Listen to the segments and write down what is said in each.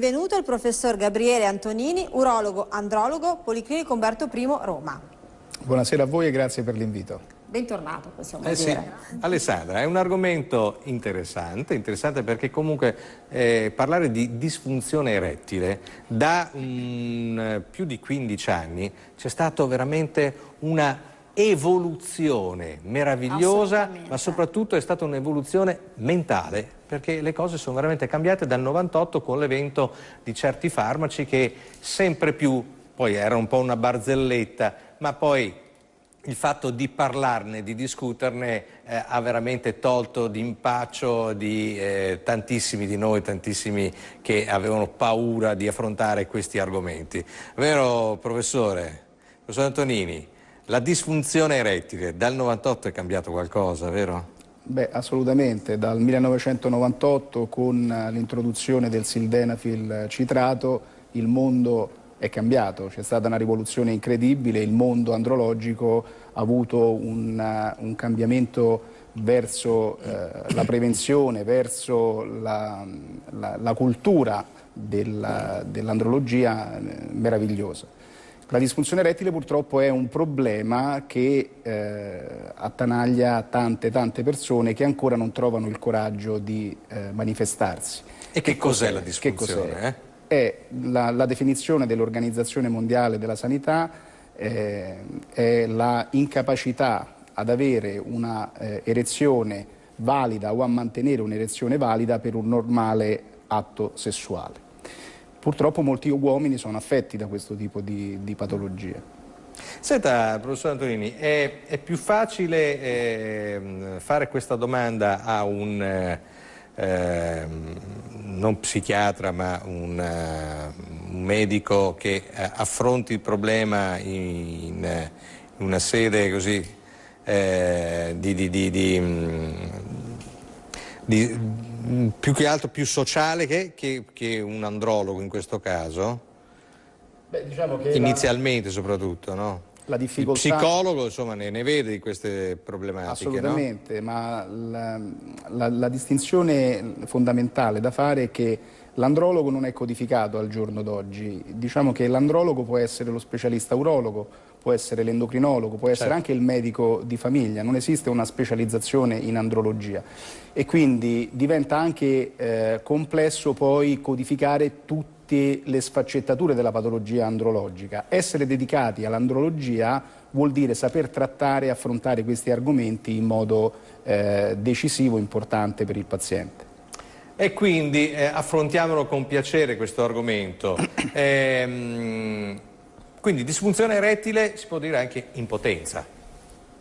benvenuto al professor Gabriele Antonini, urologo andrologo, Policlinico Umberto I, Roma. Buonasera a voi e grazie per l'invito. Bentornato, possiamo eh dire. Sì. Alessandra, è un argomento interessante, interessante perché comunque eh, parlare di disfunzione erettile da um, più di 15 anni c'è stata veramente una evoluzione meravigliosa, ma soprattutto è stata un'evoluzione mentale, perché le cose sono veramente cambiate dal 98 con l'evento di certi farmaci che sempre più, poi era un po' una barzelletta, ma poi il fatto di parlarne, di discuterne, eh, ha veramente tolto d'impaccio di eh, tantissimi di noi, tantissimi che avevano paura di affrontare questi argomenti. Vero professore? Professor Antonini, la disfunzione erettile dal 98 è cambiato qualcosa, vero? Beh, assolutamente. Dal 1998 con l'introduzione del sildenafil citrato il mondo è cambiato, c'è stata una rivoluzione incredibile, il mondo andrologico ha avuto un, un cambiamento verso eh, la prevenzione, verso la, la, la cultura dell'andrologia dell eh, meravigliosa. La disfunzione erettile purtroppo è un problema che eh, attanaglia tante tante persone che ancora non trovano il coraggio di eh, manifestarsi. E che, che cos'è cos la disfunzione? Che eh? è la, la definizione dell'Organizzazione Mondiale della Sanità, eh, è la incapacità ad avere una eh, erezione valida o a mantenere un'erezione valida per un normale atto sessuale. Purtroppo molti uomini sono affetti da questo tipo di, di patologie. Senta, professor Antonini, è, è più facile eh, fare questa domanda a un eh, non psichiatra ma un, uh, un medico che uh, affronti il problema in, in una sede così eh, di, di, di, di, più che altro più sociale che, che, che un andrologo in questo caso? Beh, diciamo Inizialmente la... soprattutto, no? la difficoltà... Il psicologo insomma, ne, ne, vede di queste problematiche, Assolutamente, no? ma la, la, la, distinzione fondamentale da fare è che l'andrologo non è codificato al giorno d'oggi. Diciamo che l'andrologo può essere lo specialista urologo, può essere l'endocrinologo, può essere certo. anche il medico di famiglia, non esiste una specializzazione in andrologia e quindi diventa anche eh, complesso poi codificare tutte le sfaccettature della patologia andrologica. Essere dedicati all'andrologia vuol dire saper trattare e affrontare questi argomenti in modo eh, decisivo e importante per il paziente. E quindi eh, affrontiamolo con piacere questo argomento. Eh, quindi disfunzione erettile si può dire anche impotenza.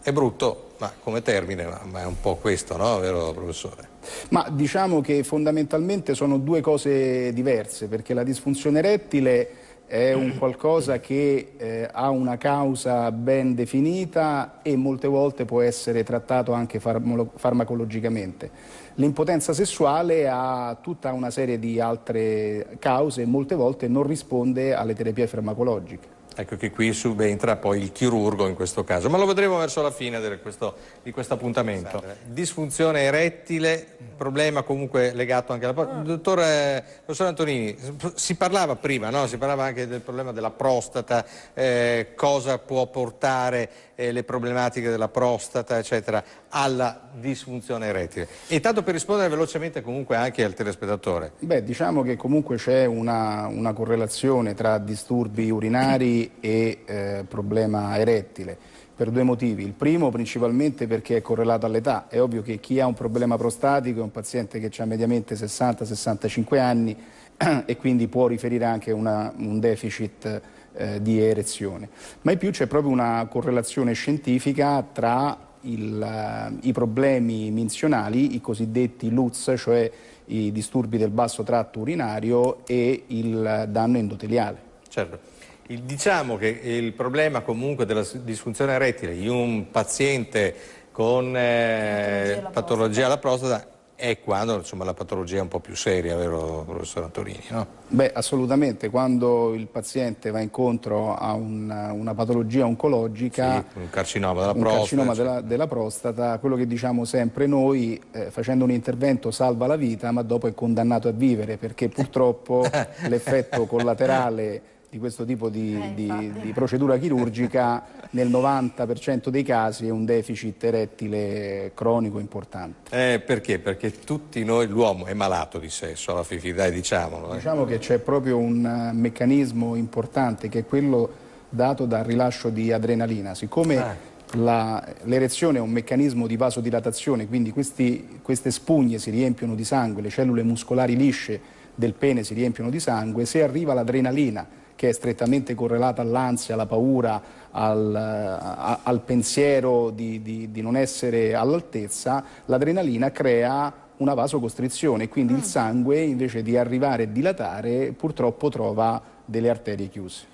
È brutto, ma come termine, ma è un po' questo, no? Vero professore? Ma diciamo che fondamentalmente sono due cose diverse, perché la disfunzione erettile è un qualcosa che eh, ha una causa ben definita e molte volte può essere trattato anche farmacologicamente. L'impotenza sessuale ha tutta una serie di altre cause e molte volte non risponde alle terapie farmacologiche. Ecco che qui subentra poi il chirurgo in questo caso, ma lo vedremo verso la fine di questo, di questo appuntamento. Disfunzione erettile, problema comunque legato anche alla... Ah. Dottor eh, professor Antonini, si parlava prima, no? si parlava anche del problema della prostata, eh, cosa può portare eh, le problematiche della prostata, eccetera, alla disfunzione erettile. E tanto per rispondere velocemente comunque anche al telespettatore. Beh, diciamo che comunque c'è una, una, correlazione tra disturbi urinari e eh, problema erettile per due motivi. Il primo principalmente perché è correlato all'età. È ovvio che chi ha un problema prostatico è un paziente che ha mediamente 60-65 anni e quindi può riferire anche una, un deficit eh, di erezione. Ma in più c'è proprio una correlazione scientifica tra il, uh, i problemi minzionali, i cosiddetti LUTS, cioè i disturbi del basso tratto urinario e il danno endoteliale. Certo. Il, diciamo che il problema comunque della disfunzione erettile in un paziente con eh, patologia alla prostata è quando insomma, la patologia è un po' più seria, vero professor Antonini? No? Beh, assolutamente, quando il paziente va incontro a una, una patologia oncologica, sì, un carcinoma della un prostata, carcinoma della, della, prostata, quello che diciamo sempre noi, eh, facendo un intervento salva la vita, ma dopo è condannato a vivere, perché purtroppo l'effetto collaterale di questo tipo di, eh, di, di, procedura chirurgica nel 90% dei casi è un deficit erettile cronico importante. Eh, perché? Perché tutti noi, l'uomo è malato di sesso alla fine, dai diciamolo. Eh. Diciamo che c'è proprio un meccanismo importante che è quello dato dal rilascio di adrenalina. Siccome ah. l'erezione è un meccanismo di vasodilatazione, quindi questi, queste spugne si riempiono di sangue, le cellule muscolari lisce del pene si riempiono di sangue, se arriva l'adrenalina che è strettamente correlata all'ansia, alla paura, al, a, al pensiero di, di, di non essere all'altezza, l'adrenalina crea una vasocostrizione, quindi mm. il sangue invece di arrivare e dilatare purtroppo trova delle arterie chiuse.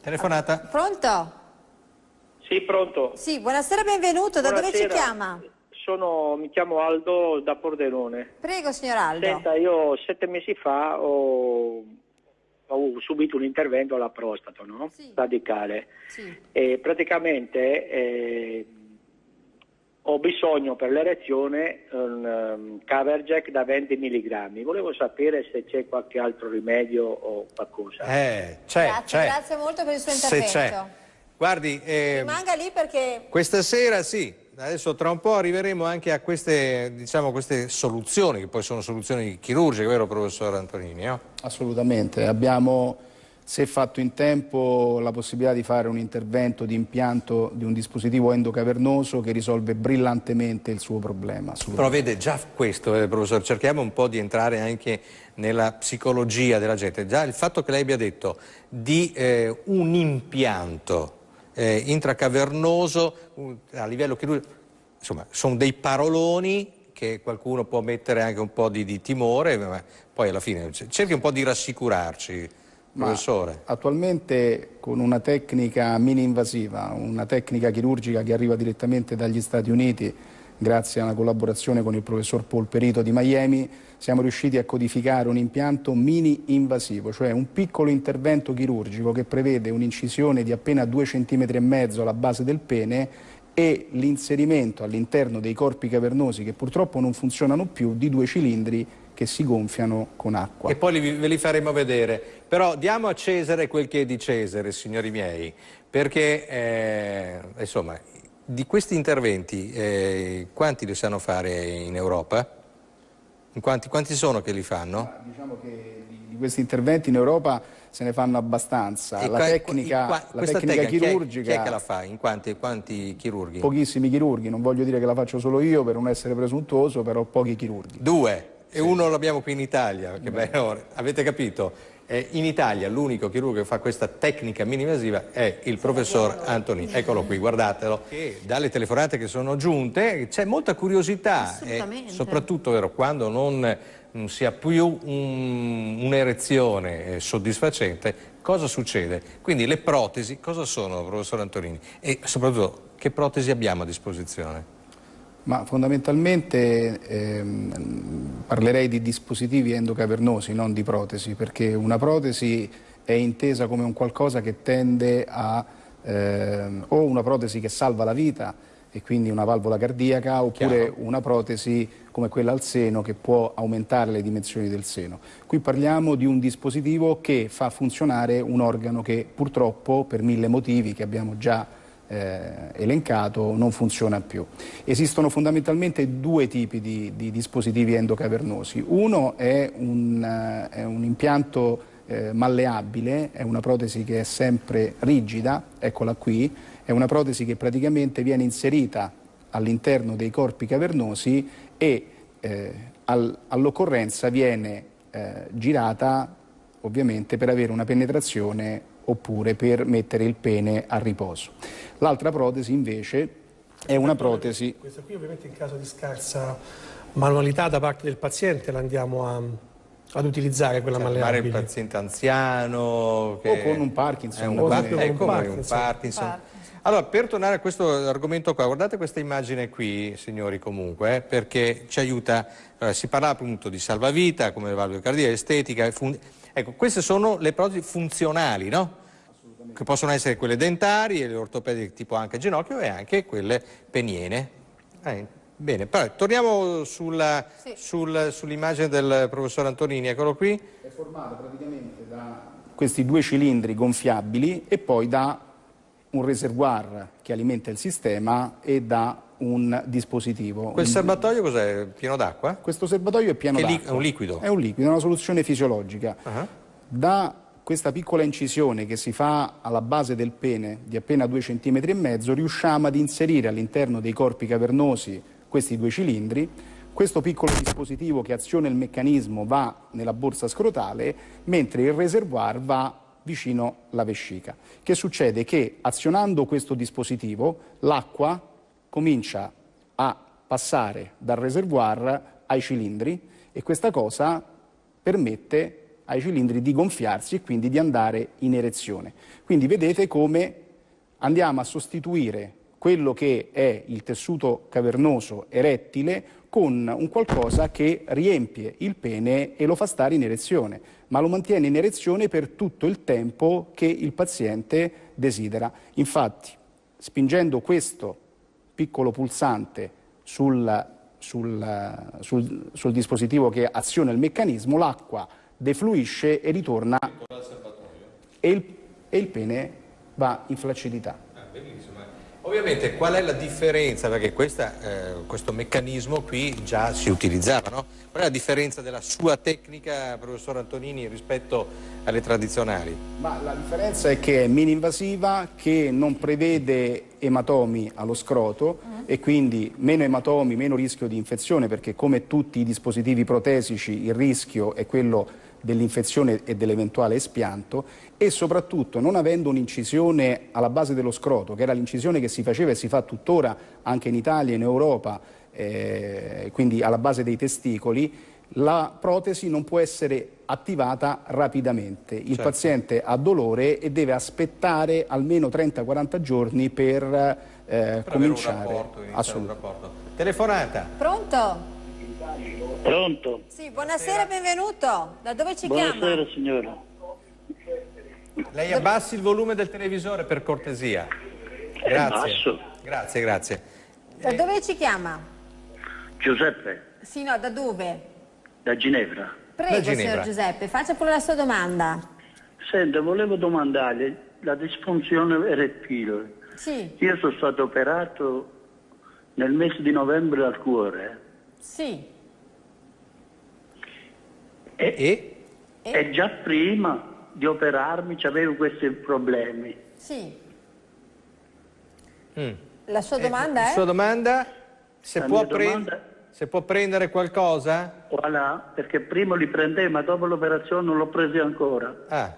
Telefonata. Pronto? Sì, pronto. Sì, buonasera, benvenuto. Buonasera. Da dove ci chiama? Sono, mi chiamo Aldo da Pordenone. Prego, signor Aldo. Senta, io sette mesi fa ho ho subito un intervento alla prostata, no? Sì. radicale. Sì. E praticamente eh, ho bisogno per l'erezione un um, cover jack da 20 mg. Volevo sapere se c'è qualche altro rimedio o qualcosa. Eh, c'è, grazie, c'è. grazie molto per il suo intervento. Se c'è. Guardi, eh, rimanga lì perché... Questa sera sì, Adesso tra un po' arriveremo anche a queste, diciamo, queste soluzioni, che poi sono soluzioni chirurgiche, vero professor Antonini? No? Assolutamente, abbiamo se fatto in tempo la possibilità di fare un intervento di impianto di un dispositivo endocavernoso che risolve brillantemente il suo problema. Però vede già questo, eh, professor, cerchiamo un po' di entrare anche nella psicologia della gente. Già il fatto che lei abbia detto di eh, un impianto eh, intracavernoso a livello chirurgico, insomma sono dei paroloni che qualcuno può mettere anche un po' di, di timore, ma poi alla fine cerchi un po' di rassicurarci. Professore. attualmente con una tecnica mini-invasiva, una tecnica chirurgica che arriva direttamente dagli Stati Uniti, grazie a una collaborazione con il professor Polperito di Miami, siamo riusciti a codificare un impianto mini-invasivo, cioè un piccolo intervento chirurgico che prevede un'incisione di appena 2 cm alla base del pene e l'inserimento all'interno dei corpi cavernosi che purtroppo non funzionano più di due cilindri che si gonfiano con acqua. E poi ve li faremo vedere. Però diamo a Cesare quel che è di Cesare, signori miei, perché eh, insomma, di questi interventi eh, quanti li sanno fare in Europa? Quanti, quanti, sono che li fanno? Diciamo che di questi interventi in Europa se ne fanno abbastanza. E la qua, tecnica, qua, la tecnica chirurgica... Chi è, chi è, che la fa? In quanti, quanti, chirurghi? Pochissimi chirurghi, non voglio dire che la faccio solo io per non essere presuntuoso, però pochi chirurghi. Due? E sì. uno l'abbiamo qui in Italia, che bello, avete capito? Eh, in Italia l'unico chirurgo che fa questa tecnica mini-invasiva è il professor Antonini. Eccolo qui, guardatelo. E dalle telefonate che sono giunte c'è molta curiosità, eh, soprattutto vero, quando non, non, si ha più un'erezione un soddisfacente, cosa succede? Quindi le protesi cosa sono, professor Antonini? E soprattutto che protesi abbiamo a disposizione? Ma fondamentalmente ehm, parlerei di dispositivi endocavernosi, non di protesi, perché una protesi è intesa come un qualcosa che tende a ehm, o una protesi che salva la vita e quindi una valvola cardiaca oppure Chiaro. una protesi come quella al seno che può aumentare le dimensioni del seno. Qui parliamo di un dispositivo che fa funzionare un organo che purtroppo per mille motivi che abbiamo già eh, elencato non funziona più. Esistono fondamentalmente due tipi di, di dispositivi endocavernosi. Uno è un, uh, è un impianto eh, malleabile, è una protesi che è sempre rigida, eccola qui, è una protesi che praticamente viene inserita all'interno dei corpi cavernosi e eh, al, all'occorrenza viene eh, girata ovviamente per avere una penetrazione oppure per mettere il pene a riposo. L'altra protesi invece è una protesi... Questa qui ovviamente in caso di scarsa manualità da parte del paziente la andiamo a, ad utilizzare quella cioè, malleabile. Un paziente anziano... Che... O con un Parkinson. un, o par- ecco, un Parkinson. Un Parkinson. Allora, per tornare a questo argomento qua, guardate questa immagine qui, signori, comunque, eh, perché ci aiuta, allora, si parla appunto di salvavita, come le valvole cardiache, estetica, ecco, queste sono le protesi funzionali, no? Che possono essere quelle dentarie, le ortopediche tipo anche ginocchio e anche quelle peniene. Eh, bene, però torniamo sulla, sì. sul, sull'immagine del professor Antonini, eccolo qui. È formata praticamente da questi due cilindri gonfiabili e poi da un reservoir che alimenta il sistema e da un dispositivo. Quel serbatoio cos'è? Pieno d'acqua? Questo serbatoio è pieno d'acqua. È un liquido? È un liquido, è una soluzione fisiologica. Uh -huh. Da questa piccola incisione che si fa alla base del pene di appena 2 cm e mezzo riusciamo ad inserire all'interno dei corpi cavernosi questi due cilindri questo piccolo dispositivo che aziona il meccanismo va nella borsa scrotale mentre il reservoir va vicino alla vescica. Che succede? Che azionando questo dispositivo l'acqua comincia a passare dal reservoir ai cilindri e questa cosa permette ai cilindri di gonfiarsi e quindi di andare in erezione. Quindi vedete come andiamo a sostituire quello che è il tessuto cavernoso erettile con un qualcosa che riempie il pene e lo fa stare in erezione, ma lo mantiene in erezione per tutto il tempo che il paziente desidera. Infatti, spingendo questo piccolo pulsante sul, sul, sul, sul dispositivo che aziona il meccanismo, l'acqua defluisce e ritorna e il, e il pene va in flaccidità. Ah, Ovviamente qual è la differenza, perché questa, eh, questo meccanismo qui già si utilizzava, no? Qual è la differenza della sua tecnica, professor Antonini, rispetto alle tradizionali? Ma la differenza è che è mini-invasiva, che non prevede ematomi allo scroto -huh. e quindi meno ematomi, meno rischio di infezione, perché come tutti i dispositivi protesici il rischio è quello dell'infezione e dell'eventuale espianto e soprattutto non avendo un'incisione alla base dello scroto, che era l'incisione che si faceva e si fa tuttora anche in Italia e in Europa, eh, quindi alla base dei testicoli, la protesi non può essere attivata rapidamente. Il certo. paziente ha dolore e deve aspettare almeno 30-40 giorni per, eh, per cominciare. Assolutamente. Telefonata. Pronto? Pronto? Sì, buonasera, benvenuto. Da dove ci buonasera, chiama? Buonasera signora. Lei abbassi il volume del televisore per cortesia. Grazie. Grazie, grazie. Da eh. dove ci chiama? Giuseppe. Sì, no, da dove? Da Ginevra. Prego, da Ginevra. signor Giuseppe, faccia pure la sua domanda. Senta, volevo domandarle la disfunzione erettile. Sì. Io sono stato operato nel mese di novembre al cuore. Sì. E, e? e già prima di operarmi avevo questi problemi. Sì. Mm. La sua domanda eh, è? La sua domanda? Se, la può, domanda... se può prendere qualcosa? Voilà, perché prima li prendevo, ma dopo l'operazione non l'ho presi ancora. Ah.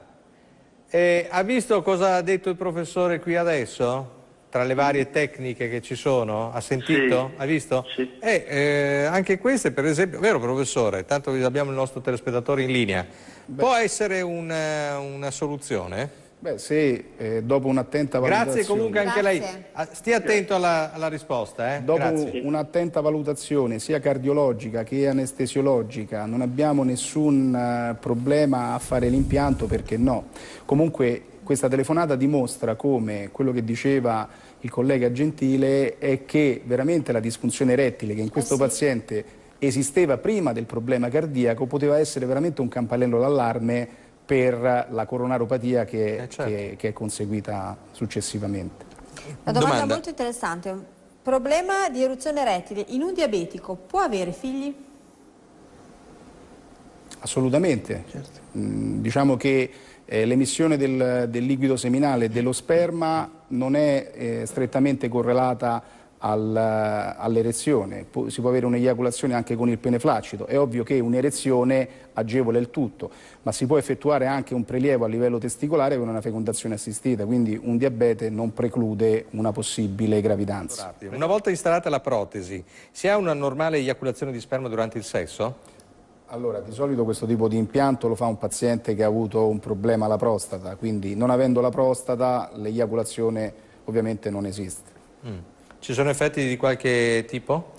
E ha visto cosa ha detto il professore qui adesso? Tra le varie tecniche che ci sono? Ha sentito? Sì. Ha visto? Sì. Eh, eh, anche queste, per esempio, vero professore, tanto abbiamo il nostro telespettatore in linea, Beh. può essere una, una soluzione? Beh, sì, eh, dopo un'attenta valutazione. Grazie comunque anche Grazie. lei. Ah, stia attento alla, alla risposta. Eh? Dopo un'attenta valutazione sia cardiologica che anestesiologica non abbiamo nessun uh, problema a fare l'impianto perché no. Comunque questa telefonata dimostra come quello che diceva il collega Gentile è che veramente la disfunzione erettile che in questo eh sì. paziente esisteva prima del problema cardiaco poteva essere veramente un campanello d'allarme per la coronaropatia che, eh certo. che, che, è conseguita successivamente. Una domanda, domanda molto interessante. Problema di eruzione erettile in un diabetico può avere figli? Assolutamente. Certo. Mm, diciamo che eh, l'emissione del, del, liquido seminale e dello sperma non è eh, strettamente correlata al, all'erezione, si può avere un'eiaculazione anche con il pene flaccido, è ovvio che un'erezione agevola il tutto, ma si può effettuare anche un prelievo a livello testicolare con una fecondazione assistita, quindi un diabete non preclude una possibile gravidanza. Una volta installata la protesi, si ha una normale eiaculazione di sperma durante il sesso? Allora, di solito questo tipo di impianto lo fa un paziente che ha avuto un problema alla prostata, quindi non avendo la prostata l'eiaculazione ovviamente non esiste. Mm. Ci sono effetti di qualche tipo?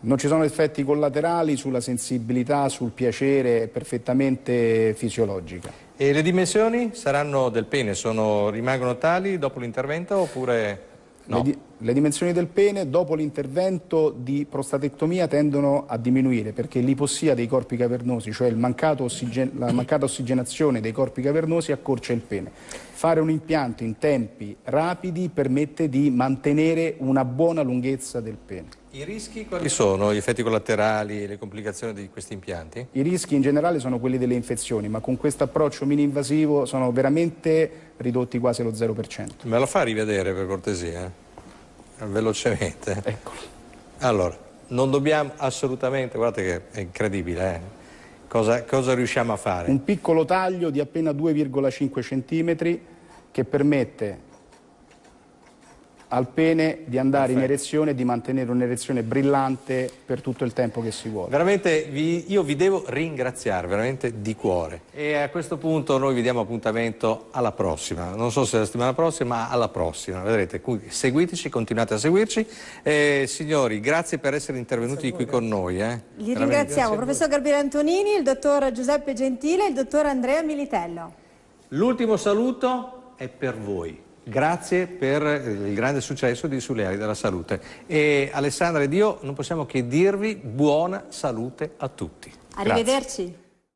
Non ci sono effetti collaterali sulla sensibilità, sul piacere, è perfettamente fisiologica. E le dimensioni saranno del pene, sono, rimangono tali dopo l'intervento oppure no? Le, di le, dimensioni del pene dopo l'intervento di prostatectomia tendono a diminuire perché l'ipossia dei corpi cavernosi, cioè ossigen la mancata ossigenazione dei corpi cavernosi accorcia il pene. Fare un impianto in tempi rapidi permette di mantenere una buona lunghezza del pene. I rischi quali sono? Gli effetti collaterali, le complicazioni di questi impianti? I rischi in generale sono quelli delle infezioni, ma con questo approccio mini-invasivo sono veramente ridotti quasi allo 0%. Me lo fa rivedere per cortesia? Velocemente. Eccolo. Allora, non dobbiamo assolutamente, guardate che è incredibile, eh? cosa, cosa riusciamo a fare? Un piccolo taglio di appena 2,5 cm che permette al pene di andare Perfetto. in erezione e di mantenere un'erezione brillante per tutto il tempo che si vuole. Veramente vi, io vi devo ringraziare, veramente di cuore. E a questo punto noi vi diamo appuntamento alla prossima, non so se la settimana prossima, ma alla prossima, vedrete, seguiteci, continuate a seguirci. Eh, signori, grazie per essere intervenuti qui con noi. Eh. Li ringraziamo, professor Gabriele Antonini, il dottor Giuseppe Gentile e il dottor Andrea Militello. L'ultimo saluto è per voi. Grazie per il grande successo di Sulle ali della salute. E Alessandra ed io non possiamo che dirvi buona salute a tutti. Arrivederci. Grazie.